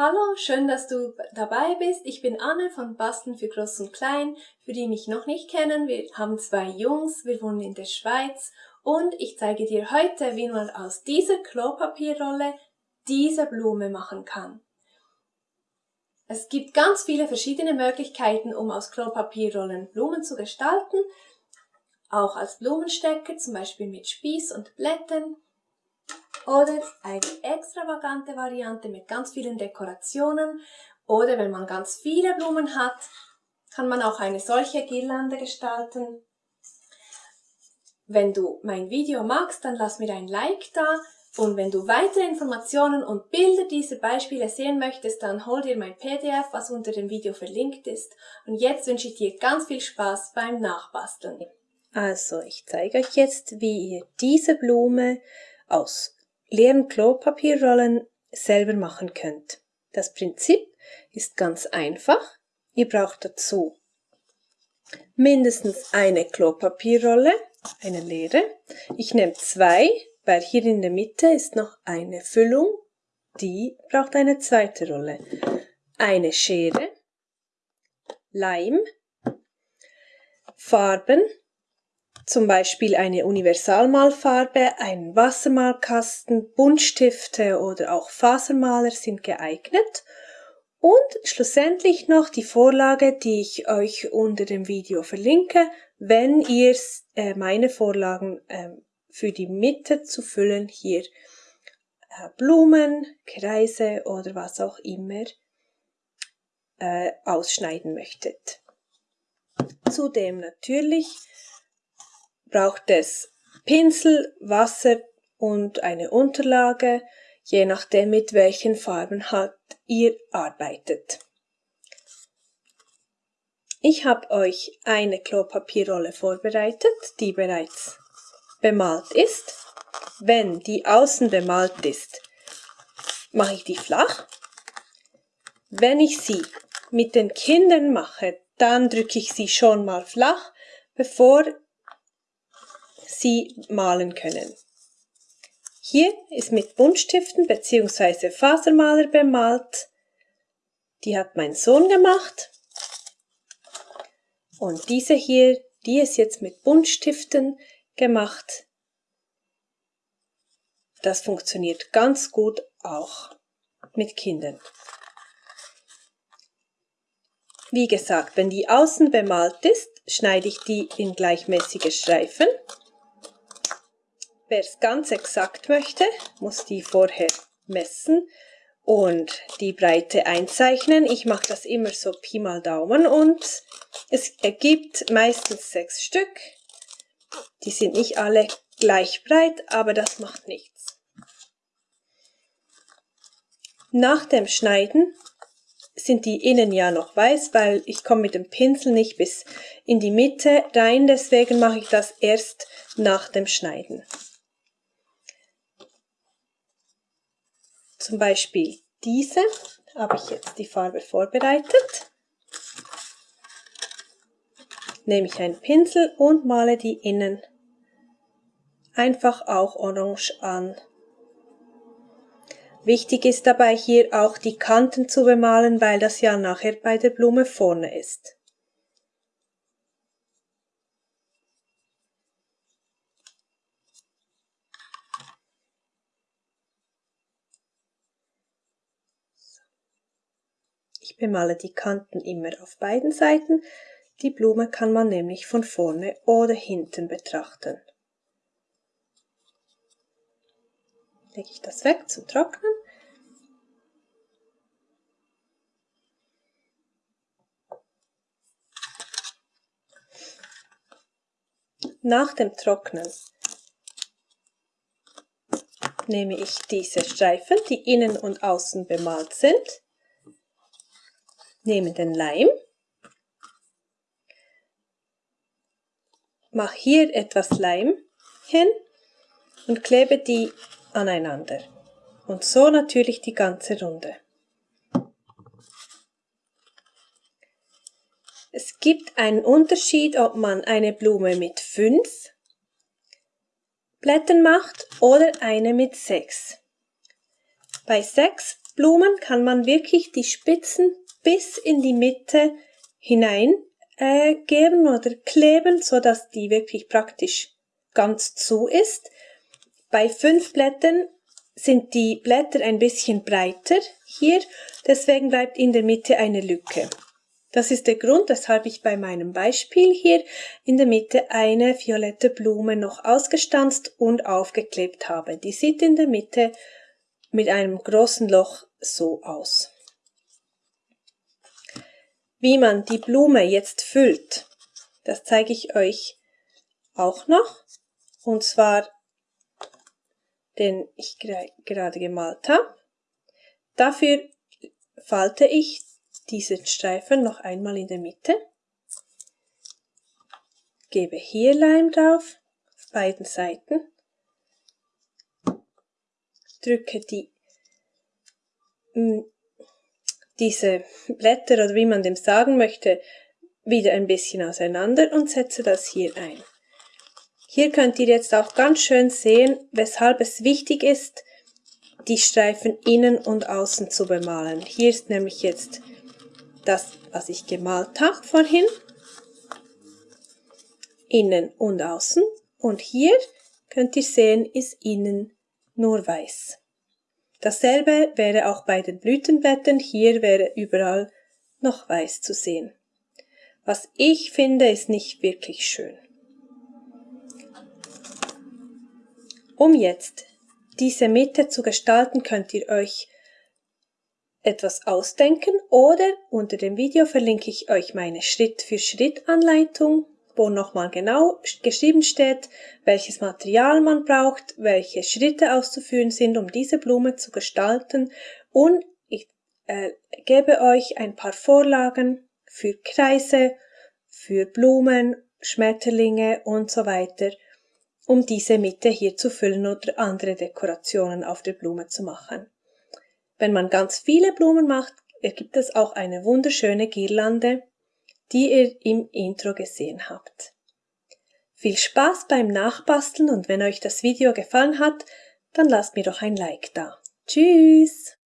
Hallo, schön, dass du dabei bist. Ich bin Anne von Basteln für Groß und Klein. Für die mich noch nicht kennen, wir haben zwei Jungs, wir wohnen in der Schweiz und ich zeige dir heute, wie man aus dieser Klopapierrolle diese Blume machen kann. Es gibt ganz viele verschiedene Möglichkeiten, um aus Klopapierrollen Blumen zu gestalten. Auch als Blumenstecker, zum Beispiel mit Spieß und Blättern oder eine extravagante Variante mit ganz vielen Dekorationen oder wenn man ganz viele Blumen hat, kann man auch eine solche Girlande gestalten. Wenn du mein Video magst, dann lass mir ein Like da und wenn du weitere Informationen und Bilder dieser Beispiele sehen möchtest, dann hol dir mein PDF, was unter dem Video verlinkt ist. Und jetzt wünsche ich dir ganz viel Spaß beim Nachbasteln. Also, ich zeige euch jetzt, wie ihr diese Blume aus leeren Klopapierrollen selber machen könnt. Das Prinzip ist ganz einfach. Ihr braucht dazu mindestens eine Klopapierrolle, eine leere. Ich nehme zwei, weil hier in der Mitte ist noch eine Füllung, die braucht eine zweite Rolle. Eine Schere, Leim, Farben, zum Beispiel eine Universalmalfarbe, einen Wassermalkasten, Buntstifte oder auch Fasermaler sind geeignet. Und schlussendlich noch die Vorlage, die ich euch unter dem Video verlinke, wenn ihr äh, meine Vorlagen äh, für die Mitte zu füllen hier äh, Blumen, Kreise oder was auch immer äh, ausschneiden möchtet. Zudem natürlich braucht es Pinsel, Wasser und eine Unterlage, je nachdem mit welchen Farben halt ihr arbeitet. Ich habe euch eine Klopapierrolle vorbereitet, die bereits bemalt ist. Wenn die außen bemalt ist, mache ich die flach. Wenn ich sie mit den Kindern mache, dann drücke ich sie schon mal flach, bevor Sie malen können. Hier ist mit Buntstiften bzw. Fasermaler bemalt. Die hat mein Sohn gemacht. Und diese hier, die ist jetzt mit Buntstiften gemacht. Das funktioniert ganz gut auch mit Kindern. Wie gesagt, wenn die außen bemalt ist, schneide ich die in gleichmäßige Streifen. Wer es ganz exakt möchte, muss die vorher messen und die Breite einzeichnen. Ich mache das immer so Pi mal Daumen und es ergibt meistens sechs Stück. Die sind nicht alle gleich breit, aber das macht nichts. Nach dem Schneiden sind die innen ja noch weiß, weil ich komme mit dem Pinsel nicht bis in die Mitte rein, deswegen mache ich das erst nach dem Schneiden. Zum Beispiel diese habe ich jetzt die Farbe vorbereitet. Nehme ich einen Pinsel und male die innen einfach auch orange an. Wichtig ist dabei hier auch die Kanten zu bemalen, weil das ja nachher bei der Blume vorne ist. Ich bemale die Kanten immer auf beiden Seiten. Die Blume kann man nämlich von vorne oder hinten betrachten. Lege ich das weg zum Trocknen. Nach dem Trocknen nehme ich diese Streifen, die innen und außen bemalt sind, nehme den Leim, mache hier etwas Leim hin und klebe die aneinander. Und so natürlich die ganze Runde. Es gibt einen Unterschied, ob man eine Blume mit fünf Blättern macht oder eine mit sechs. Bei sechs Blumen kann man wirklich die Spitzen bis in die Mitte hinein äh, geben oder kleben, so dass die wirklich praktisch ganz zu ist. Bei fünf Blättern sind die Blätter ein bisschen breiter hier, deswegen bleibt in der Mitte eine Lücke. Das ist der Grund, weshalb ich bei meinem Beispiel hier in der Mitte eine violette Blume noch ausgestanzt und aufgeklebt habe. Die sieht in der Mitte mit einem großen Loch so aus. Wie man die Blume jetzt füllt, das zeige ich euch auch noch. Und zwar den ich gerade gemalt habe. Dafür falte ich diesen Streifen noch einmal in der Mitte, gebe hier Leim drauf, auf beiden Seiten, drücke die, diese Blätter oder wie man dem sagen möchte, wieder ein bisschen auseinander und setze das hier ein. Hier könnt ihr jetzt auch ganz schön sehen, weshalb es wichtig ist, die Streifen innen und außen zu bemalen. Hier ist nämlich jetzt das, was ich gemalt habe vorhin. Innen und außen. Und hier könnt ihr sehen, ist innen nur weiß. Dasselbe wäre auch bei den Blütenblättern. Hier wäre überall noch weiß zu sehen. Was ich finde, ist nicht wirklich schön. Um jetzt diese Mitte zu gestalten, könnt ihr euch etwas ausdenken oder unter dem Video verlinke ich euch meine Schritt-für-Schritt-Anleitung, wo nochmal genau geschrieben steht, welches Material man braucht, welche Schritte auszuführen sind, um diese Blume zu gestalten und ich äh, gebe euch ein paar Vorlagen für Kreise, für Blumen, Schmetterlinge und so weiter, um diese Mitte hier zu füllen oder andere Dekorationen auf der Blume zu machen. Wenn man ganz viele Blumen macht, ergibt es auch eine wunderschöne Girlande, die ihr im Intro gesehen habt. Viel Spaß beim Nachbasteln und wenn euch das Video gefallen hat, dann lasst mir doch ein Like da. Tschüss!